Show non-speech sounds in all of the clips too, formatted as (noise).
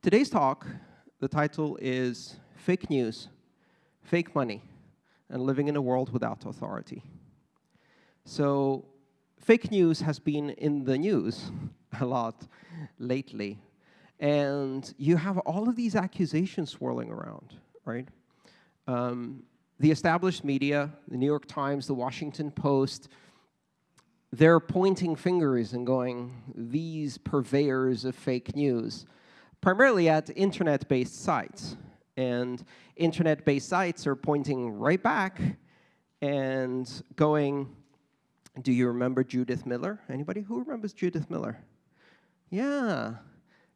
Today's talk, the title is Fake News, Fake Money, and Living in a World Without Authority. So fake news has been in the news (laughs) a lot lately. And you have all of these accusations swirling around, right? Um, the established media, the New York Times, the Washington Post, they're pointing fingers and going, these purveyors of fake news, primarily at internet-based sites. And internet-based sites are pointing right back and going, do you remember Judith Miller? Anybody who remembers Judith Miller? Yeah,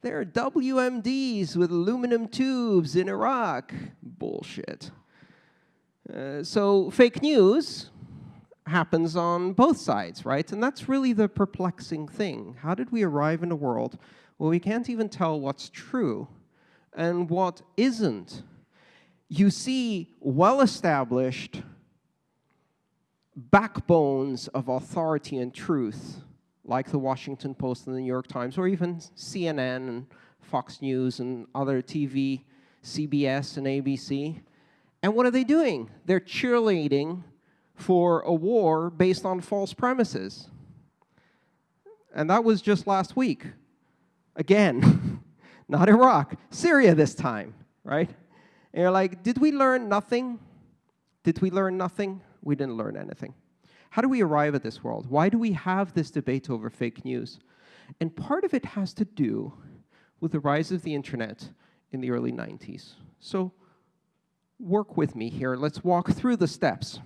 there are WMDs with aluminum tubes in Iraq. Bullshit. Uh, so fake news happens on both sides, right? And that's really the perplexing thing. How did we arrive in a world where we can't even tell what's true and what isn't? You see well-established backbones of authority and truth, like the Washington Post and the New York Times, or even CNN and Fox News and other TV, CBS and ABC. And what are they doing? They're cheerleading for a war based on false premises. And that was just last week. Again, (laughs) not Iraq, Syria this time, right? And you're like, did we learn nothing? Did we learn nothing? we didn't learn anything. How do we arrive at this world? Why do we have this debate over fake news? And part of it has to do with the rise of the internet in the early 90s. So work with me here. Let's walk through the steps.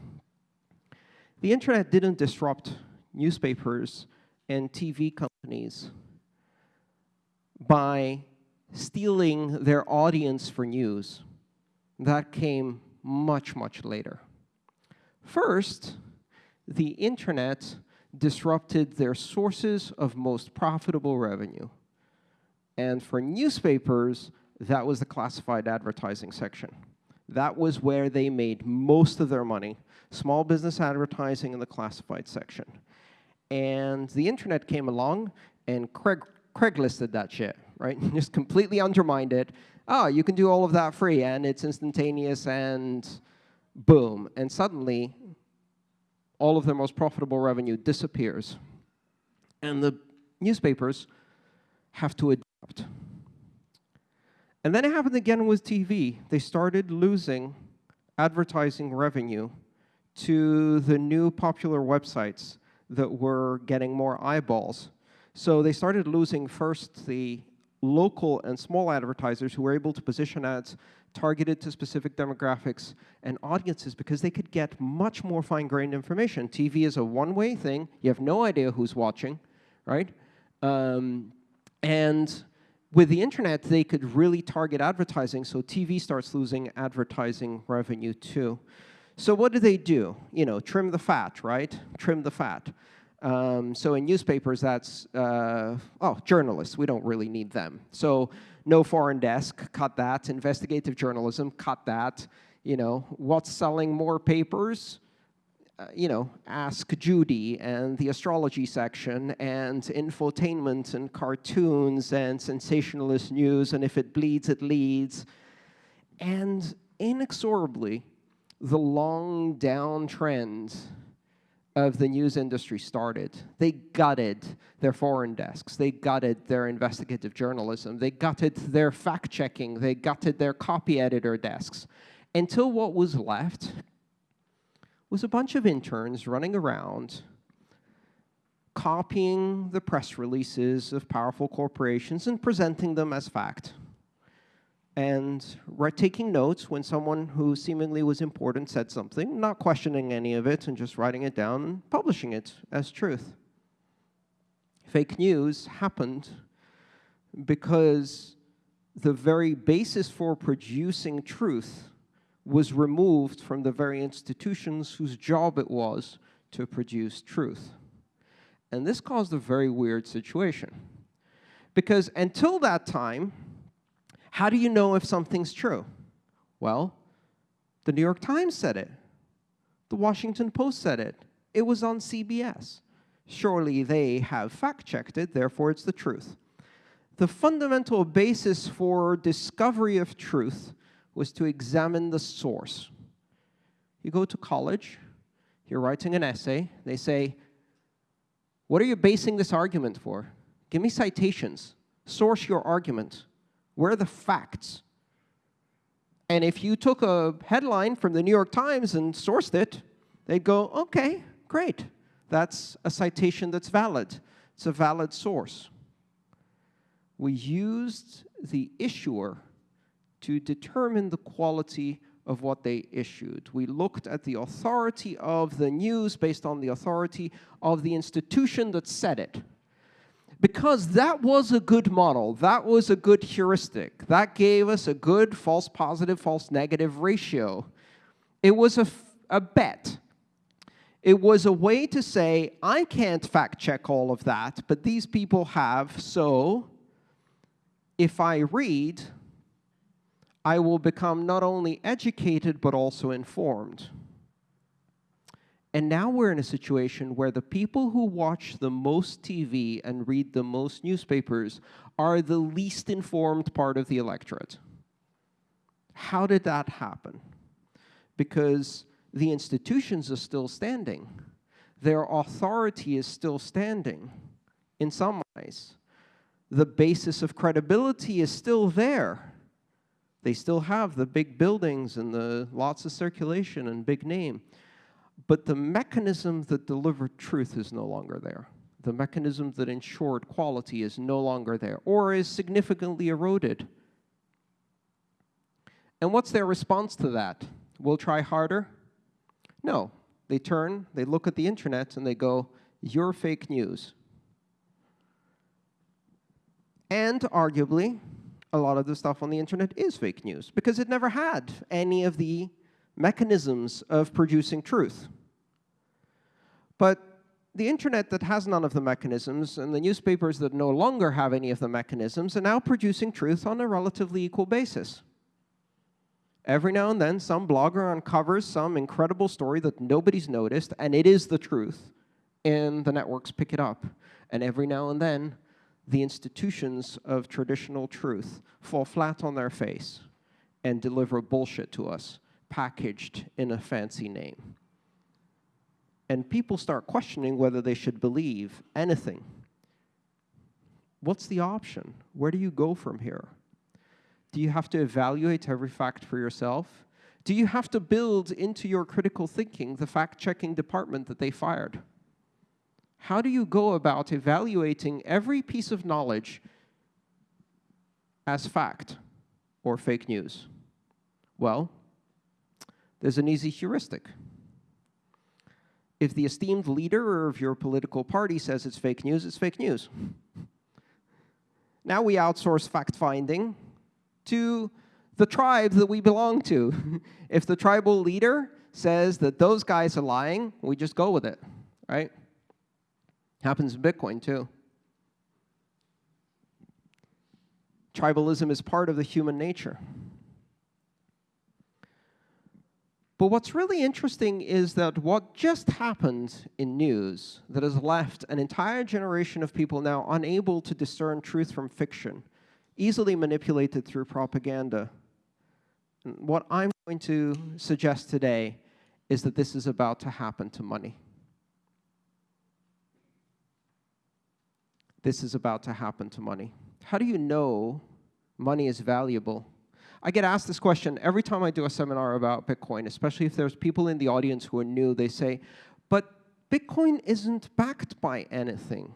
The internet didn't disrupt newspapers and TV companies by stealing their audience for news. That came much, much later. First, the internet disrupted their sources of most profitable revenue. And for newspapers, that was the classified advertising section. That was where they made most of their money, small business advertising in the classified section. And the internet came along and Craig, Craiglisted that shit, right? (laughs) Just completely undermined it. Oh, you can do all of that free, and it's instantaneous and boom, and suddenly all of their most profitable revenue disappears. And the newspapers have to adapt. And then it happened again with TV. They started losing advertising revenue to the new popular websites that were getting more eyeballs. So they started losing first the local and small advertisers who were able to position ads targeted to specific demographics and audiences because they could get much more fine-grained information. TV is a one-way thing. You have no idea who's watching, right? Um, and with the internet, they could really target advertising, so TV starts losing advertising revenue too. So what do they do? You know, trim the fat, right? Trim the fat. Um, so in newspapers, that's, uh, oh, journalists, we don't really need them. So no foreign desk, cut that. Investigative journalism, cut that. You know, what's selling more papers? Uh, you know, Ask Judy and the astrology section and infotainment and cartoons and sensationalist news and if it bleeds, it leads. And inexorably, the long down trend of the news industry started. They gutted their foreign desks. They gutted their investigative journalism. They gutted their fact-checking. They gutted their copy editor desks. Until what was left was a bunch of interns running around copying the press releases of powerful corporations and presenting them as fact and taking notes when someone who seemingly was important said something, not questioning any of it, and just writing it down and publishing it as truth. Fake news happened because the very basis for producing truth was removed from the very institutions whose job it was to produce truth. And this caused a very weird situation. Because until that time, how do you know if something's true? Well, the New York Times said it. The Washington Post said it. It was on CBS. Surely they have fact-checked it, therefore it's the truth. the fundamental basis for discovery of truth was to examine the source. You go to college, you're writing an essay, they say, what are you basing this argument for? Give me citations. Source your argument. Where are the facts? And if you took a headline from the New York Times and sourced it, they'd go, OK, great. That's a citation that's valid. It's a valid source. We used the issuer to determine the quality of what they issued. We looked at the authority of the news based on the authority of the institution that said it. Because that was a good model, that was a good heuristic, that gave us a good false positive, false negative ratio. It was a, a bet. It was a way to say, I can't fact check all of that, but these people have, so if I read, I will become not only educated, but also informed. And now we're in a situation where the people who watch the most TV and read the most newspapers are the least informed part of the electorate. How did that happen? Because the institutions are still standing. Their authority is still standing in some ways. The basis of credibility is still there. They still have the big buildings and the lots of circulation and big name. But the mechanism that delivered truth is no longer there. The mechanism that ensured quality is no longer there or is significantly eroded. And what's their response to that? We'll try harder? No. They turn, they look at the internet, and they go, you're fake news. And arguably, a lot of the stuff on the internet is fake news because it never had any of the mechanisms of producing truth. But the internet that has none of the mechanisms and the newspapers that no longer have any of the mechanisms are now producing truth on a relatively equal basis. Every now and then, some blogger uncovers some incredible story that nobody's noticed, and it is the truth, and the networks pick it up. And every now and then, the institutions of traditional truth fall flat on their face and deliver bullshit to us, packaged in a fancy name. And people start questioning whether they should believe anything. What's the option? Where do you go from here? Do you have to evaluate every fact for yourself? Do you have to build into your critical thinking the fact-checking department that they fired? How do you go about evaluating every piece of knowledge as fact or fake news? Well, there's an easy heuristic. If the esteemed leader of your political party says it's fake news, it's fake news. Now we outsource fact-finding to the tribe that we belong to. (laughs) if the tribal leader says that those guys are lying, we just go with it, right? Happens in Bitcoin, too. Tribalism is part of the human nature. But what's really interesting is that what just happened in news that has left an entire generation of people now unable to discern truth from fiction, easily manipulated through propaganda. And what I'm going to suggest today is that this is about to happen to money. this is about to happen to money? How do you know money is valuable? I get asked this question every time I do a seminar about Bitcoin, especially if there's people in the audience who are new. They say, but Bitcoin isn't backed by anything.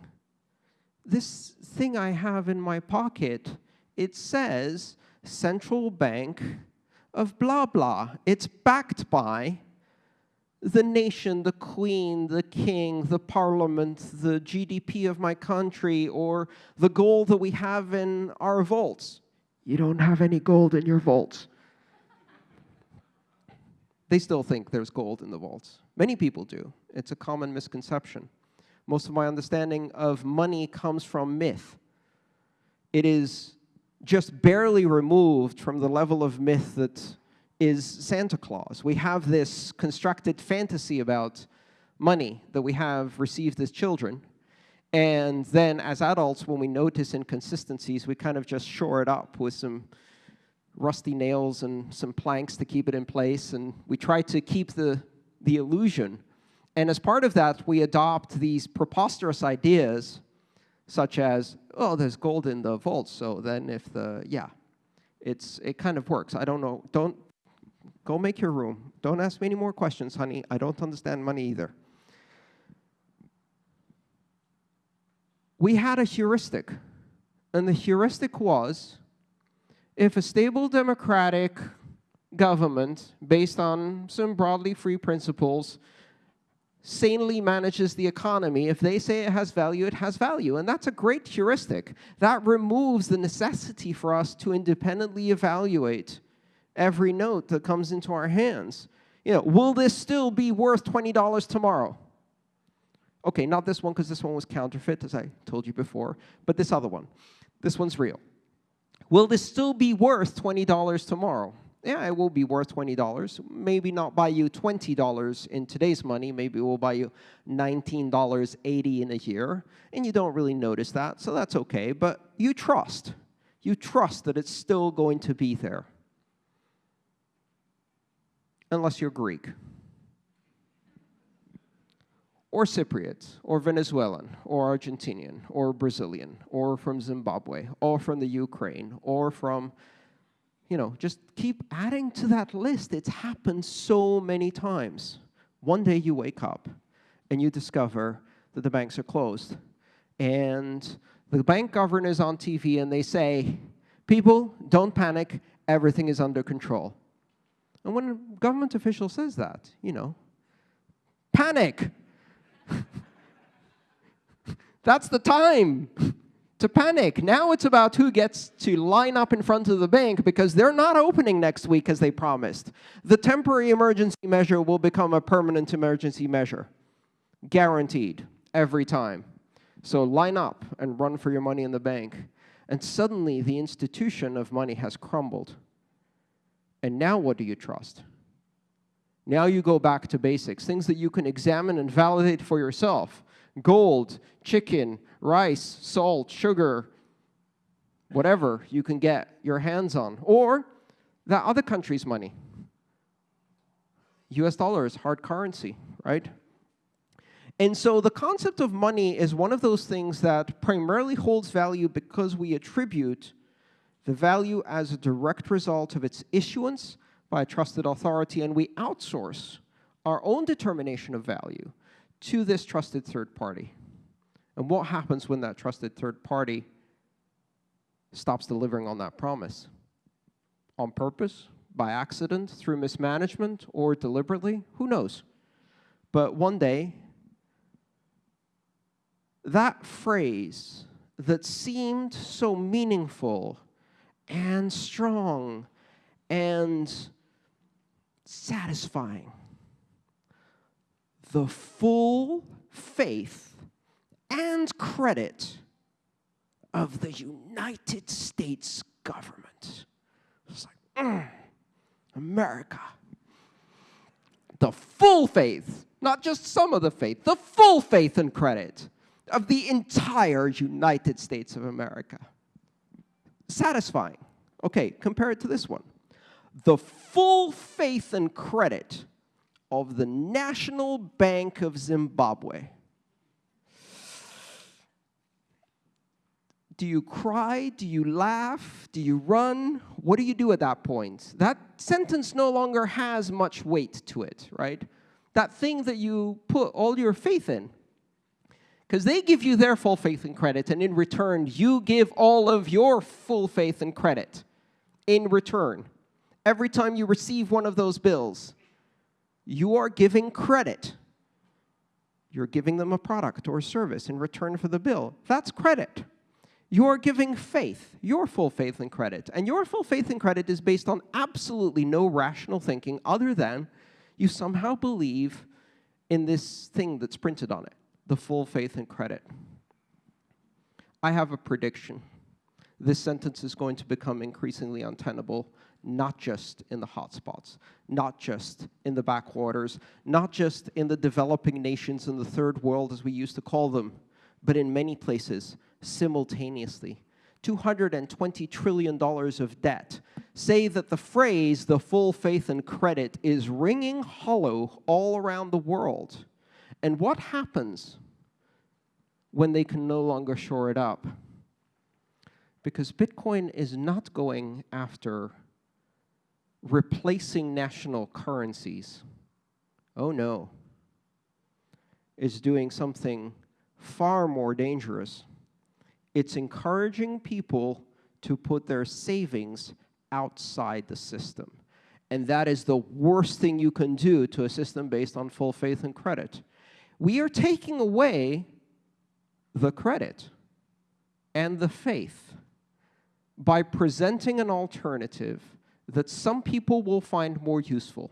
This thing I have in my pocket, it says central bank of blah, blah. It's backed by the nation, the queen, the king, the parliament, the GDP of my country, or the gold that we have in our vaults. You don't have any gold in your vaults. they still think there's gold in the vaults. Many people do. It's a common misconception. Most of my understanding of money comes from myth. It is just barely removed from the level of myth that is Santa Claus. We have this constructed fantasy about money that we have received as children. And then as adults, when we notice inconsistencies, we kind of just shore it up with some rusty nails and some planks to keep it in place. And we try to keep the, the illusion. And as part of that, we adopt these preposterous ideas, such as, oh, there's gold in the vault, so then if the, yeah, it's, it kind of works. I don't know. Don't go make your room. Don't ask me any more questions, honey. I don't understand money either. We had a heuristic. And the heuristic was, if a stable democratic government, based on some broadly free principles, sanely manages the economy, if they say it has value, it has value. And that's a great heuristic. That removes the necessity for us to independently evaluate every note that comes into our hands. You know, will this still be worth $20 tomorrow? Okay, not this one, because this one was counterfeit, as I told you before, but this other one. This one's real. Will this still be worth $20 tomorrow? Yeah, it will be worth $20. Maybe not buy you $20 in today's money. Maybe it will buy you $19.80 in a year, and you don't really notice that, so that's okay. But you trust. You trust that it's still going to be there. Unless you're Greek or Cypriot, or Venezuelan, or Argentinian, or Brazilian, or from Zimbabwe, or from the Ukraine, or from, you know, just keep adding to that list. It's happened so many times. One day you wake up and you discover that the banks are closed. And the bank governor is on TV and they say, people, don't panic, everything is under control. And when a government official says that, you know, panic, (laughs) That's the time to panic. Now it's about who gets to line up in front of the bank because they're not opening next week as they promised. The temporary emergency measure will become a permanent emergency measure. Guaranteed, every time. So line up and run for your money in the bank. And suddenly the institution of money has crumbled. And now what do you trust? Now you go back to basics, things that you can examine and validate for yourself. Gold, chicken, rice, salt, sugar, whatever you can get your hands on. Or that other country's money. US dollar is hard currency, right? And so the concept of money is one of those things that primarily holds value because we attribute the value as a direct result of its issuance by a trusted authority, and we outsource our own determination of value to this trusted third party. And what happens when that trusted third party stops delivering on that promise? On purpose, by accident, through mismanagement, or deliberately? Who knows? But one day, that phrase that seemed so meaningful and strong and satisfying. The full faith and credit of the United States government. It's like, mm, America. The full faith, not just some of the faith, the full faith and credit of the entire United States of America. Satisfying. Okay, compare it to this one the full faith and credit of the National Bank of Zimbabwe. Do you cry? Do you laugh? Do you run? What do you do at that point? That sentence no longer has much weight to it, right? That thing that you put all your faith in. Because they give you their full faith and credit, and in return, you give all of your full faith and credit in return every time you receive one of those bills, you are giving credit. You're giving them a product or service in return for the bill. That's credit. You're giving faith, your full faith and credit. And your full faith and credit is based on absolutely no rational thinking other than you somehow believe in this thing that's printed on it, the full faith and credit. I have a prediction. This sentence is going to become increasingly untenable not just in the hotspots, not just in the backwaters, not just in the developing nations in the third world, as we used to call them, but in many places simultaneously. $220 trillion of debt. Say that the phrase, the full faith and credit, is ringing hollow all around the world. And what happens when they can no longer shore it up? Because Bitcoin is not going after replacing national currencies. Oh no. It's doing something far more dangerous it's encouraging people to put their savings outside the system. And that is the worst thing you can do to a system based on full faith and credit. We are taking away the credit and the faith by presenting an alternative that some people will find more useful.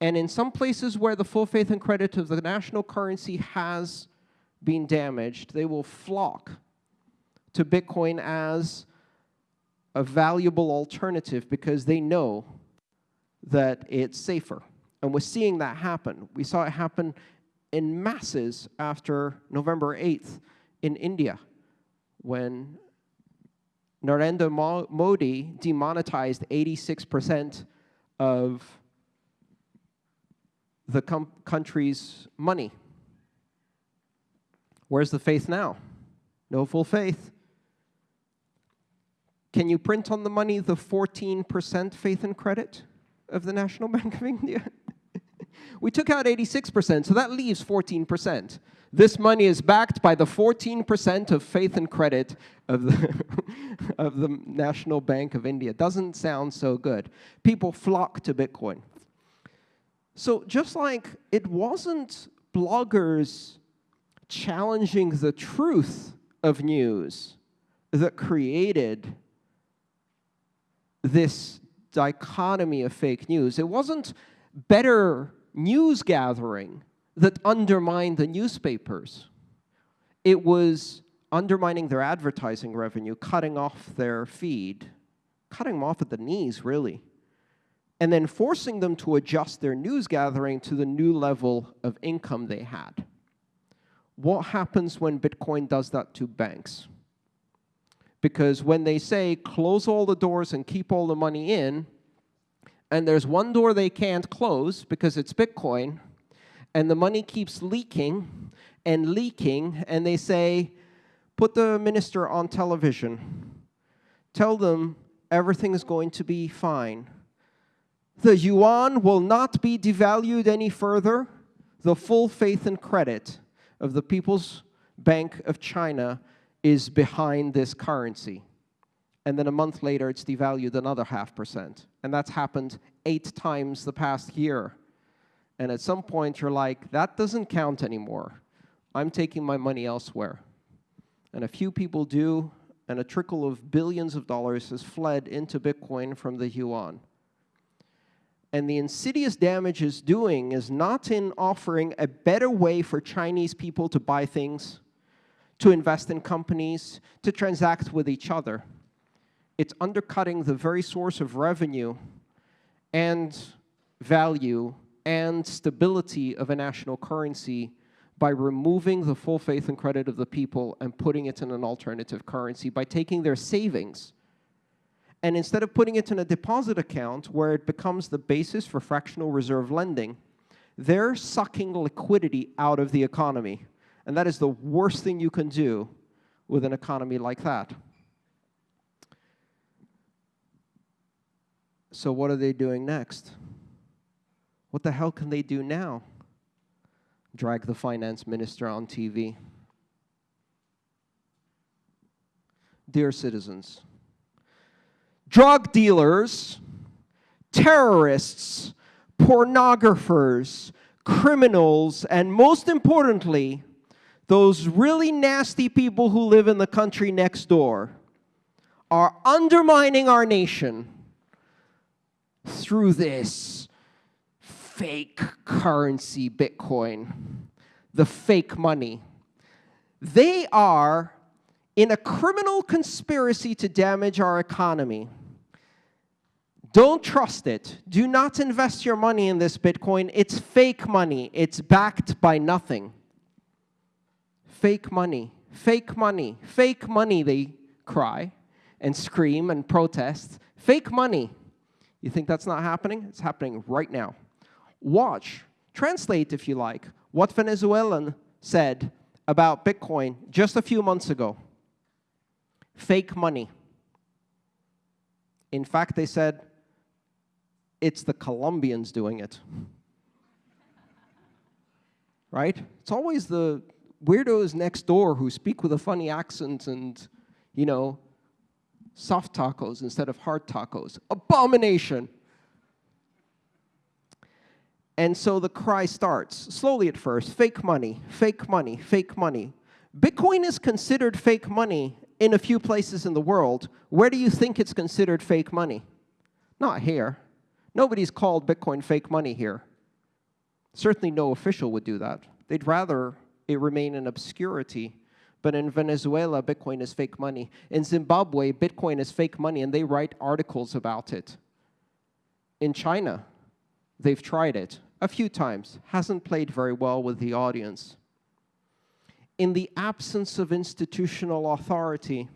And in some places where the full faith and credit of the national currency has been damaged, they will flock to Bitcoin as a valuable alternative because they know that it's safer. And we're seeing that happen. We saw it happen in masses after November 8th in India when Narendra Modi demonetized 86% of the country's money. Where's the faith now? No full faith. Can you print on the money the 14% faith and credit of the National (laughs) Bank of India? We took out 86%, so that leaves 14%. This money is backed by the 14% of faith and credit of the, (laughs) of the National Bank of India. Doesn't sound so good. People flock to Bitcoin. So just like it wasn't bloggers challenging the truth of news that created this dichotomy of fake news. It wasn't better news gathering that undermined the newspapers. It was undermining their advertising revenue, cutting off their feed, cutting them off at the knees, really, and then forcing them to adjust their news gathering to the new level of income they had. What happens when Bitcoin does that to banks? Because when they say close all the doors and keep all the money in, and there's one door they can't close because it's Bitcoin, and the money keeps leaking and leaking, and they say, put the minister on television. Tell them everything is going to be fine. The yuan will not be devalued any further. The full faith and credit of the People's Bank of China is behind this currency. And then a month later, it's devalued another half percent. And that's happened eight times the past year. And at some point, you're like, that doesn't count anymore. I'm taking my money elsewhere. And a few people do, and a trickle of billions of dollars has fled into Bitcoin from the yuan. And the insidious damage is doing is not in offering a better way for Chinese people to buy things, to invest in companies, to transact with each other. It's undercutting the very source of revenue and value and stability of a national currency by removing the full faith and credit of the people and putting it in an alternative currency, by taking their savings and instead of putting it in a deposit account where it becomes the basis for fractional reserve lending, they're sucking liquidity out of the economy. And that is the worst thing you can do with an economy like that. So what are they doing next? What the hell can they do now? Drag the finance minister on TV. Dear citizens, drug dealers, terrorists, pornographers, criminals, and most importantly, those really nasty people who live in the country next door are undermining our nation through this fake currency, Bitcoin, the fake money. They are in a criminal conspiracy to damage our economy. Don't trust it. Do not invest your money in this Bitcoin. It's fake money. It's backed by nothing. Fake money, fake money, fake money, they cry and scream and protest. Fake money. You think that's not happening? It's happening right now. Watch, translate if you like, what Venezuelan said about Bitcoin just a few months ago. Fake money. In fact, they said it's the Colombians doing it. (laughs) right? It's always the weirdos next door who speak with a funny accent and, you know, soft tacos instead of hard tacos. Abomination. And so the cry starts, slowly at first, fake money, fake money, fake money. Bitcoin is considered fake money in a few places in the world. Where do you think it's considered fake money? Not here. Nobody's called Bitcoin fake money here. Certainly no official would do that. They'd rather it remain in obscurity. But in Venezuela, Bitcoin is fake money. In Zimbabwe, Bitcoin is fake money, and they write articles about it. In China, they've tried it a few times, hasn't played very well with the audience. In the absence of institutional authority,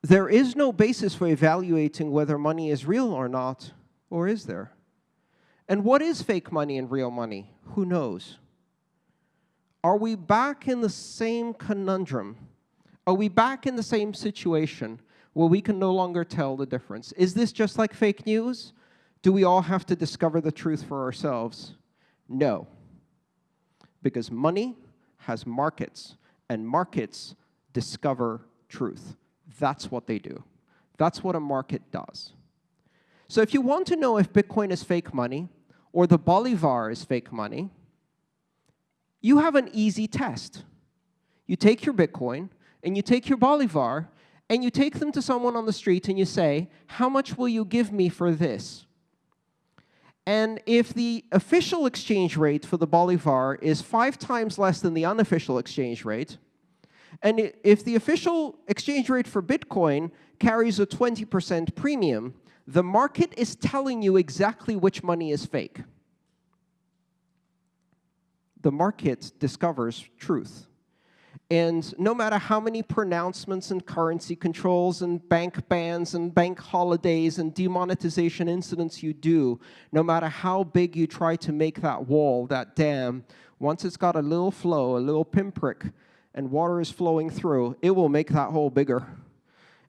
there is no basis for evaluating whether money is real or not, or is there? And what is fake money and real money? Who knows? Are we back in the same conundrum? Are we back in the same situation where we can no longer tell the difference? Is this just like fake news? Do we all have to discover the truth for ourselves? No. Because money has markets, and markets discover truth. That's what they do. That's what a market does. So if you want to know if Bitcoin is fake money, or the Bolivar is fake money, you have an easy test. You take your Bitcoin, and you take your Bolivar, and you take them to someone on the street, and you say, how much will you give me for this? And if the official exchange rate for the Bolivar is five times less than the unofficial exchange rate, and if the official exchange rate for Bitcoin carries a 20% premium, the market is telling you exactly which money is fake. The market discovers truth. And no matter how many pronouncements and currency controls and bank bans and bank holidays and demonetization incidents you do, no matter how big you try to make that wall, that dam, once it's got a little flow, a little pinprick, and water is flowing through, it will make that hole bigger.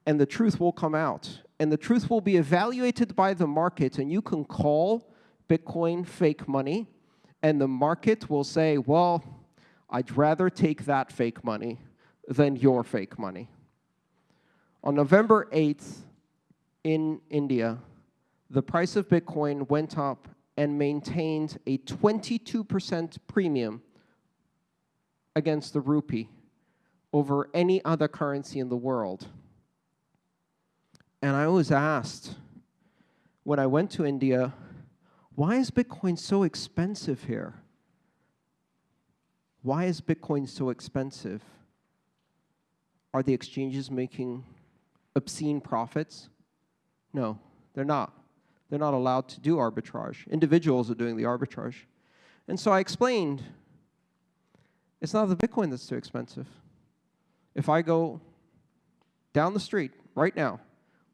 And the truth will come out. And the truth will be evaluated by the market. And you can call Bitcoin fake money. And the market will say, well, I'd rather take that fake money than your fake money. On November 8th in India, the price of Bitcoin went up and maintained a 22% premium against the rupee over any other currency in the world. And I was asked when I went to India, why is Bitcoin so expensive here? Why is Bitcoin so expensive? Are the exchanges making obscene profits? No, they're not. They're not allowed to do arbitrage. Individuals are doing the arbitrage. And so I explained, it's not the Bitcoin that's too expensive. If I go down the street right now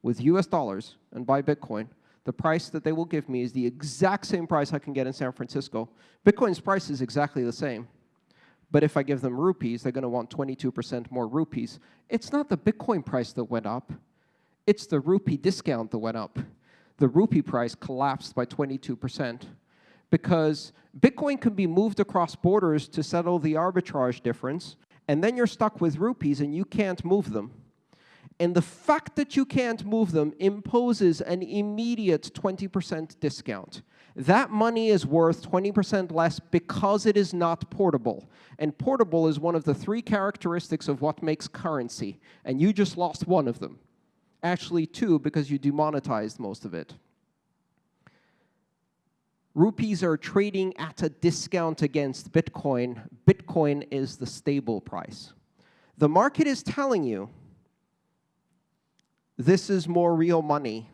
with US dollars and buy Bitcoin, the price that they will give me is the exact same price I can get in San Francisco. Bitcoin's price is exactly the same. But if I give them rupees, they're going to want 22% more rupees. It's not the Bitcoin price that went up. It's the rupee discount that went up. The rupee price collapsed by 22% because Bitcoin can be moved across borders to settle the arbitrage difference, and then you're stuck with rupees and you can't move them. And the fact that you can't move them imposes an immediate 20% discount. That money is worth 20% less because it is not portable. And portable is one of the three characteristics of what makes currency. And you just lost one of them. Actually, two, because you demonetized most of it. Rupees are trading at a discount against Bitcoin. Bitcoin is the stable price. The market is telling you this is more real money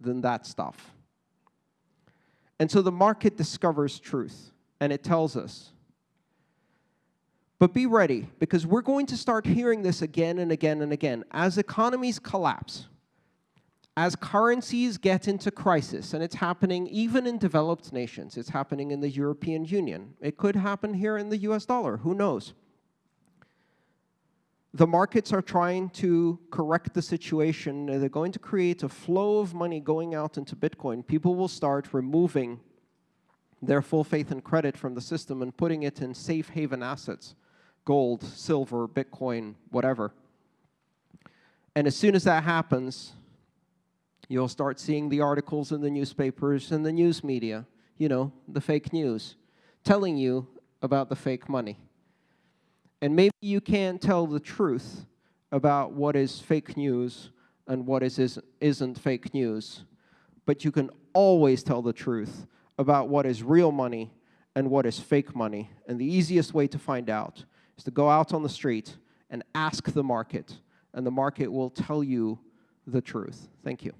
than that stuff. And so the market discovers truth, and it tells us. But be ready, because we're going to start hearing this again and again and again. As economies collapse, as currencies get into crisis, and it's happening even in developed nations, it's happening in the European Union, it could happen here in the US dollar, who knows? The markets are trying to correct the situation. They're going to create a flow of money going out into Bitcoin. People will start removing their full faith and credit from the system and putting it in safe haven assets, gold, silver, Bitcoin, whatever. And as soon as that happens, you'll start seeing the articles in the newspapers and the news media, you know, the fake news, telling you about the fake money. And maybe you can't tell the truth about what is fake news and what is, isn't fake news, but you can always tell the truth about what is real money and what is fake money. And the easiest way to find out is to go out on the street and ask the market, and the market will tell you the truth. Thank you.